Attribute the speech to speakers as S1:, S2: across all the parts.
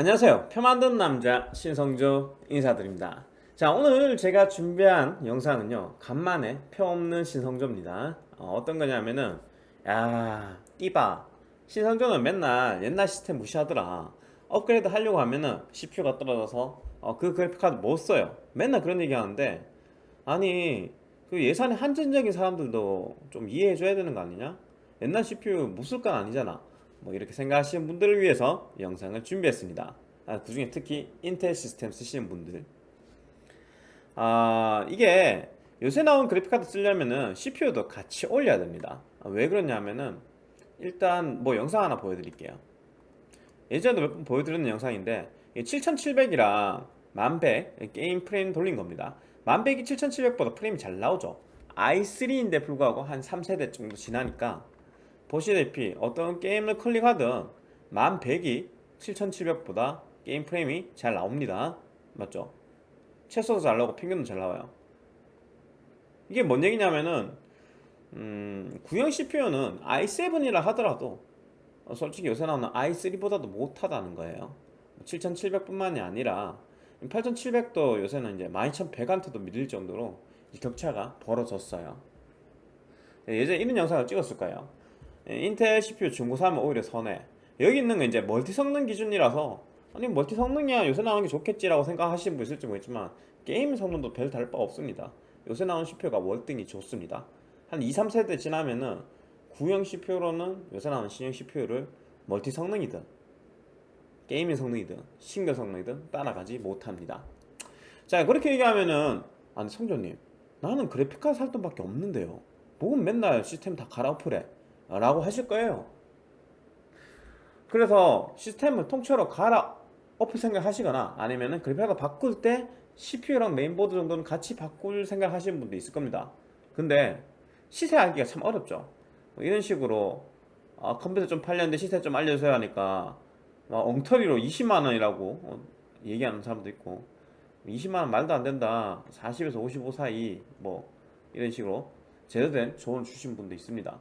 S1: 안녕하세요. 표 만드는 남자 신성조 인사드립니다. 자 오늘 제가 준비한 영상은요 간만에 표 없는 신성조입니다. 어, 떤 거냐면은 야 띠바. 신성조는 맨날 옛날 시스템 무시하더라. 업그레이드 하려고 하면은 CPU가 떨어져서 어, 그 그래픽카드 못 써요. 맨날 그런 얘기 하는데 아니 그 예산이 한정적인 사람들도 좀 이해해 줘야 되는 거 아니냐? 옛날 CPU 못 쓸 건 아니잖아 뭐 이렇게 생각하시는 분들을 위해서 영상을 준비했습니다. 아, 그 중에 특히 인텔 시스템 쓰시는 분들. 아 이게 요새 나온 그래픽카드 쓰려면은 CPU도 같이 올려야 됩니다. 아, 왜 그러냐면은 일단 뭐 영상 하나 보여드릴게요. 예전에도 몇 번 보여드렸는 영상인데 7700이랑 1100 게임 프레임 돌린 겁니다. 1100이 7700보다 프레임이 잘 나오죠. i3인데 불구하고 한 3세대 정도 지나니까 보시다시피 어떤 게임을 클릭하든 1100이 7700보다 게임 프레임이 잘 나옵니다. 맞죠? 최소도 잘 나오고 평균도 잘 나와요. 이게 뭔 얘기냐면은 음, 구형 CPU는 i7이라 하더라도 솔직히 요새 나오는 i3보다도 못하다는 거예요. 7700뿐만이 아니라 8700도 요새는 이제 12100한테도 밀릴 정도로 격차가 벌어졌어요. 예전에 이런 영상을 찍었을 거예요. 예, 인텔 CPU 중고 사면 오히려 손해. 여기 있는 건 이제 멀티 성능 기준이라서 아니 멀티 성능이야. 요새 나오는 게 좋겠지라고 생각하시는 분 있을지 모르겠지만 게임 성능도 별 다를 바 없습니다. 요새 나오는 CPU가 월등히 좋습니다. 한 2, 3세대 지나면은 구형 CPU로는 요새 나오는 신형 CPU를 멀티 성능이든 게이밍 성능이든 싱글 성능이든 따라가지 못합니다. 자 그렇게 얘기하면은 아니 성조님 나는 그래픽카드 살 돈밖에 없는데요. 뭐건 맨날 시스템 다 갈아엎으래 라고 하실 거예요. 그래서 시스템을 통째로 갈아 엎을 생각 하시거나 아니면은 그래픽카드 바꿀 때 CPU랑 메인보드 정도는 같이 바꿀 생각 하시는 분도 있을 겁니다. 근데 시세 알기가 참 어렵죠. 뭐 이런 식으로 아, 컴퓨터 좀 팔렸는데 시세 좀 알려주세요 하니까 엉터리로 20만원이라고 어, 얘기하는 사람도 있고 20만원 말도 안 된다. 40에서 55 사이 뭐 이런 식으로 제대로 된 조언 주신 분도 있습니다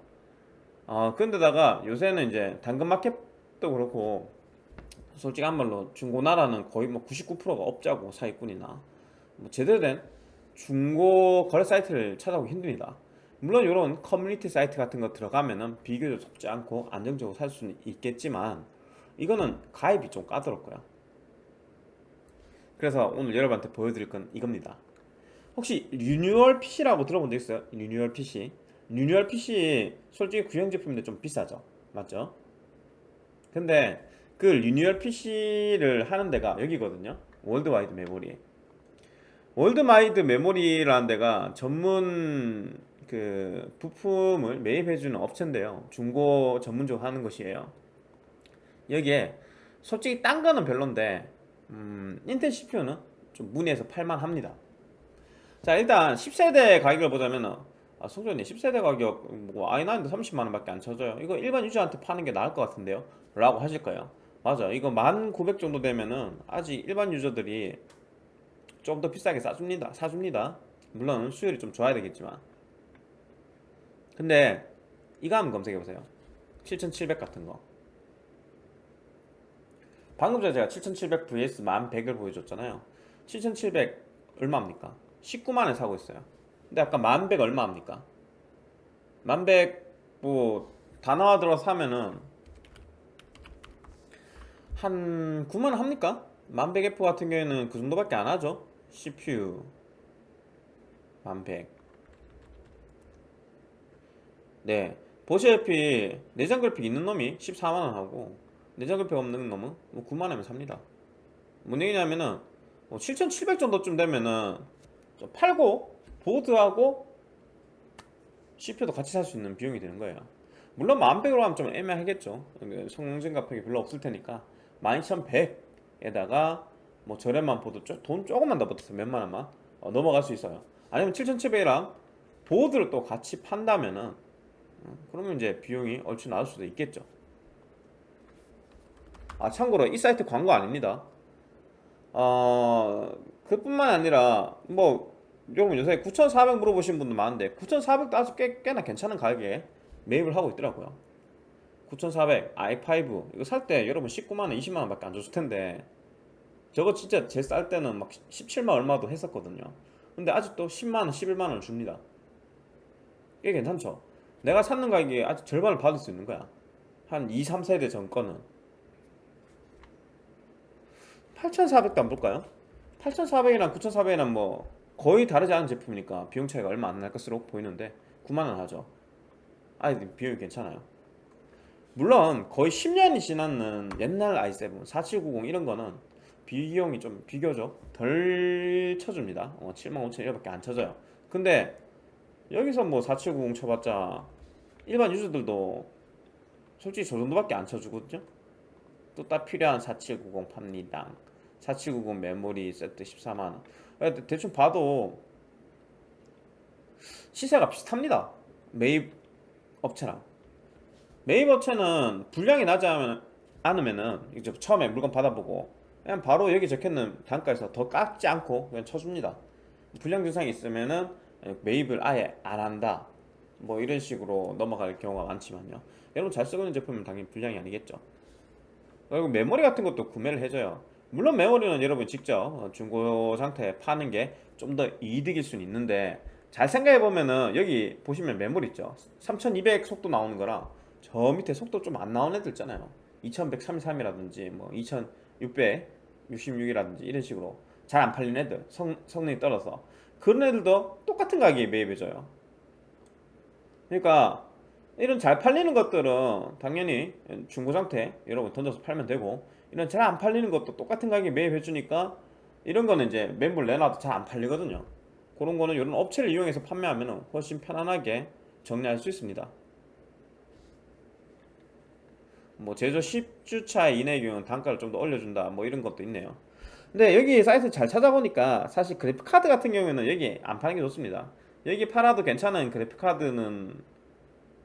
S1: 어, 근데다가 요새는 이제 당근마켓도 그렇고 솔직한 말로 중고나라는 거의 뭐 99%가 업자고 사기꾼이나 뭐 제대로 된 중고 거래 사이트를 찾아보기 힘듭니다. 물론 이런 커뮤니티 사이트 같은 거 들어가면은 비교적 속지 않고 안정적으로 살 수는 있겠지만 이거는 가입이 좀 까다롭고요. 그래서 오늘 여러분한테 보여드릴 건 이겁니다. 혹시 리뉴얼 PC라고 들어본 적 있어요? 리뉴얼 PC 리뉴얼 PC 솔직히 구형 제품인데 좀 비싸죠. 맞죠? 근데 그 리뉴얼 PC를 하는 데가 여기거든요. 월드와이드 메모리 월드와이드 메모리라는 데가 전문 그 부품을 매입해주는 업체인데요. 중고 전문적으로 하는 것이에요. 여기에 솔직히 딴 거는 별론데 음, 인텔 CPU는 좀 문의해서 팔만합니다. 자 일단 10세대 가격을 보자면 아 송전님 10세대 가격 뭐 i9도 30만원 밖에 안 쳐져요. 이거 일반 유저한테 파는 게 나을 것 같은데요? 라고 하실 거예요. 맞아 이거 1900 정도 되면은 아직 일반 유저들이 좀 더 비싸게 싸줍니다. 사줍니다. 물론 수율이 좀 좋아야 되겠지만. 근데 이거 한번 검색해보세요. 7700 같은 거. 방금 전에 제가 7700 vs 1100을 보여줬잖아요. 7700 얼마입니까? 19만원에 사고 있어요 근데 아까 1100 얼마입니까? 1100뭐 단화 들어 사면은 한 9만원 합니까? 1100F 같은 경우에는 그 정도밖에 안 하죠. CPU 1100 네. 보시다시피 내장 그래픽 있는 놈이 14만원 하고 내장 그래픽 없는 놈은 뭐 9만원이면 삽니다. 뭔 얘기냐면은 뭐7700 정도쯤 되면은 팔고 보드하고 CPU도 같이 살 수 있는 비용이 되는 거예요. 물론 1100으로 하면 좀 애매하겠죠. 성능 증가폭이 별로 없을 테니까. 12100에다가 뭐 저렴한 보드 돈 조금만 더 붙어서 몇만원만 어, 넘어갈 수 있어요. 아니면 7700이랑 보드를 또 같이 판다면은 어, 그러면 이제 비용이 얼추 나올 수도 있겠죠. 아 참고로 이 사이트 광고 아닙니다. 어 그뿐만 아니라 뭐 여러분 요새 9,400 물어보신 분도 많은데 9,400도 아주 꽤, 꽤나 괜찮은 가격에 매입을 하고 있더라고요. 9400 i5 이거 살 때 여러분 19만원 20만원 밖에 안 줬을 텐데 저거 진짜 제 쌀 때는 막 17만 얼마도 했었거든요. 근데 아직도 10만원 11만원 줍니다. 이게 괜찮죠? 내가 샀는 가격에 아직 절반을 받을 수 있는 거야. 한 2, 3세대 전 거는. 8400도 안 볼까요? 8400이랑 9400이랑 뭐 거의 다르지 않은 제품이니까 비용 차이가 얼마 안 날 것으로 보이는데 9만원 하죠. 아 비용이 괜찮아요. 물론 거의 10년이 지났는 옛날 i7 4790 이런 거는 비용이 좀 비교적 덜 쳐줍니다. 어, 75,000 이렇게 안 쳐져요. 근데 여기서 뭐 4790 쳐봤자 일반 유저들도 솔직히 저 정도밖에 안 쳐주거든요. 또 딱 필요한 4790 팝니다. 4790 메모리 세트 14만원 대충 봐도 시세가 비슷합니다. 매입 업체랑. 매입 업체는 분량이 나지 않으면- 않으면은 이제 처음에 물건 받아보고 그냥 바로 여기 적혀있는 단가에서 더 깎지 않고 그냥 쳐줍니다. 분량 증상이 있으면은 매입을 아예 안 한다. 뭐 이런 식으로 넘어갈 경우가 많지만요. 여러분 잘 쓰고 있는 제품은 당연히 분량이 아니겠죠. 그리고 메모리 같은 것도 구매를 해줘요 물론 메모리는 여러분 직접 중고 상태에 파는 게 좀 더 이득일 수는 있는데 잘 생각해 보면은 여기 보시면 메모리 있죠. 3200 속도 나오는 거랑 저 밑에 속도 좀 안 나오는 애들 있잖아요. 2133이라든지 뭐 2666이라든지 이런 식으로 잘 안 팔리는 애들 성, 성능이 떨어서 그런 애들도 똑같은 가격에 매입해줘요. 그러니까 이런 잘 팔리는 것들은 당연히 중고 상태 여러분 던져서 팔면 되고 이런 잘 안 팔리는 것도 똑같은 가격에 매입해 주니까 이런 거는 이제 멤버 내놔도 잘 안 팔리거든요. 그런 거는 이런 업체를 이용해서 판매하면 훨씬 편안하게 정리할 수 있습니다. 뭐 제조 10주차 이내의 경우는 단가를 좀 더 올려준다 뭐 이런 것도 있네요. 근데 여기 사이트 잘 찾아보니까 사실 그래픽카드 같은 경우에는 여기 안 파는 게 좋습니다. 여기 팔아도 괜찮은 그래픽카드는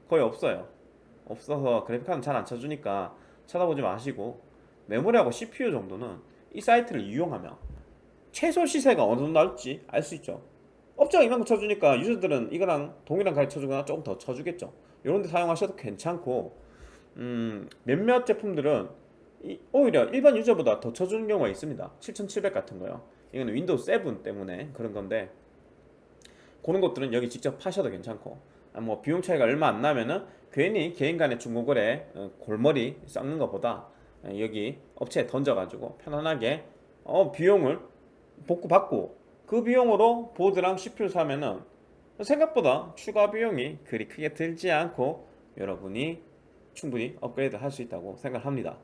S1: 거의 없어요. 없어서 그래픽카드는 잘 안 쳐주니까 찾아보지 마시고 메모리하고 CPU 정도는 이 사이트를 이용하면 최소 시세가 어느 정도 나올지 알 수 있죠. 업체가 이만큼 쳐주니까 유저들은 이거랑 동일한 가격 쳐주거나 조금 더 쳐주겠죠. 이런 데 사용하셔도 괜찮고 음, 몇몇 제품들은 이- 오히려 일반 유저보다 더 쳐주는 경우가 있습니다. 7700 같은 거요. 이거는 윈도우 7 때문에 그런 건데 그런 것들은 여기 직접 파셔도 괜찮고 아, 뭐 비용 차이가 얼마 안 나면은 괜히 개인 간의 중고거래 어, 골머리 썩는 것보다 어, 여기 업체에 던져가지고 편안하게 어, 비용을 복구받고 그 비용으로 보드랑 CPU 사면은 생각보다 추가 비용이 그리 크게 들지 않고 여러분이 충분히 업그레이드 할 수 있다고 생각합니다.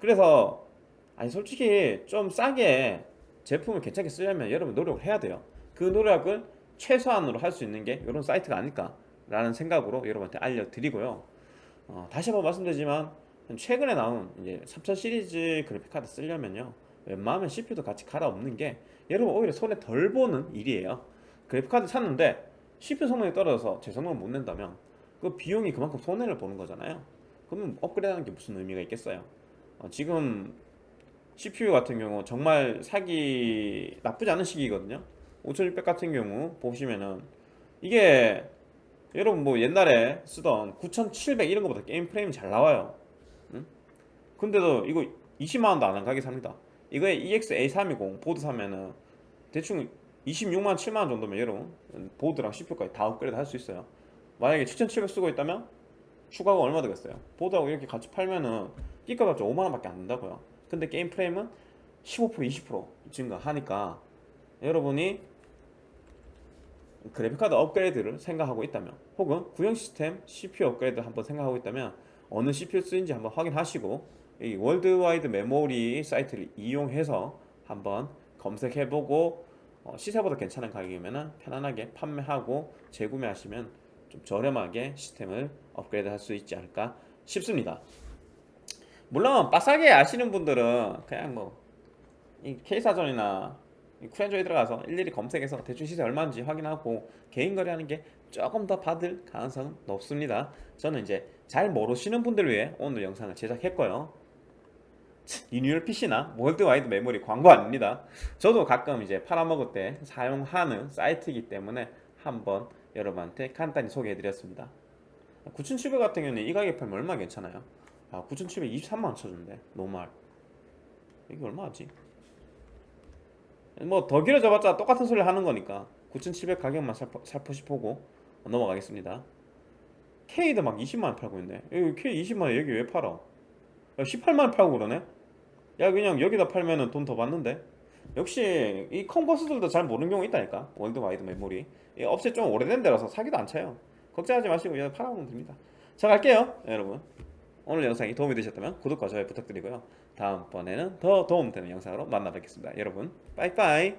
S1: 그래서 아니 솔직히 좀 싸게 제품을 괜찮게 쓰려면 여러분 노력을 해야 돼요. 그 노력을 최소한으로 할 수 있는 게 이런 사이트가 아닐까 라는 생각으로 여러분한테 알려드리고요. 어, 다시 한번 말씀드리지만 최근에 나온 이제 3000 시리즈 그래픽 카드 쓰려면요 웬만하면 CPU도 같이 갈아엎는 게 여러분 오히려 손에 덜 보는 일이에요. 그래픽 카드 샀는데 CPU 성능이 떨어져서 제 성능을 못 낸다면 그 비용이 그만큼 손해를 보는 거잖아요. 그러면 업그레이드 하는 게 무슨 의미가 있겠어요? 어, 지금 CPU 같은 경우 정말 사기 나쁘지 않은 시기거든요. 5600 같은 경우 보시면은 이게 여러분 뭐 옛날에 쓰던 9700 이런 거보다 게임 프레임이 잘 나와요. 응? 근데도 이거 20만원도 안 한 가게 삽니다. 이거에 EX-A320 보드 사면은 대충 26만 7만원 정도면 여러분 보드랑 CPU까지 다 업그레이드 할 수 있어요. 만약에 7700 쓰고 있다면 추가가 얼마 되겠어요? 보드하고 이렇게 같이 팔면은 끼값이 5만원 밖에 안 된다고요. 근데 게임 프레임은 15% 20% 증가하니까 여러분이 그래픽카드 업그레이드를 생각하고 있다면 혹은 구형 시스템 CPU 업그레이드 한번 생각하고 있다면 어느 CPU 쓰는지 한번 확인하시고 이 월드와이드 메모리 사이트를 이용해서 한번 검색해보고 어, 시세보다 괜찮은 가격이면 편안하게 판매하고 재구매하시면 좀 저렴하게 시스템을 업그레이드 할 수 있지 않을까 싶습니다. 물론 빠삭하게 아시는 분들은 그냥 K사전이나 이 쿨엔조이에 들어가서 일일이 검색해서 대충 시세 얼마인지 확인하고 개인 거래하는 게 조금 더 받을 가능성은 높습니다. 저는 이제 잘 모르시는 분들을 위해 오늘 영상을 제작했고요 리뉴얼 PC나 월드와이드 메모리 광고 아닙니다 저도 가끔 이제 팔아먹을 때 사용하는 사이트이기 때문에 한번 여러분한테 간단히 소개해 드렸습니다 9700 같은 경우는 이 가격에 팔면 얼마 괜찮아요? 아 9700 23만원 쳐준대 노말 이게 얼마지? 뭐 더 길어져봤자 똑같은 소리 하는 거니까 9700 가격만 살포, 살포시 보고 넘어가겠습니다 K도 막 20만원 팔고 있네 여기 K 20만원 여기 왜 팔아? 18만원 팔고 그러네? 야 그냥 여기다 팔면은 돈 더 받는데? 역시 이 컨버스들도 잘 모르는 경우 있다니까. 월드와이드 메모리. 이 업체 좀 오래된 데라서 사기도 안 쳐요. 걱정하지 마시고 그냥 팔아보면 됩니다. 자 갈게요 여러분. 오늘 영상이 도움이 되셨다면 구독과 좋아요 부탁드리고요. 다음번에는 더 도움되는 영상으로 만나 뵙겠습니다. 여러분 빠이빠이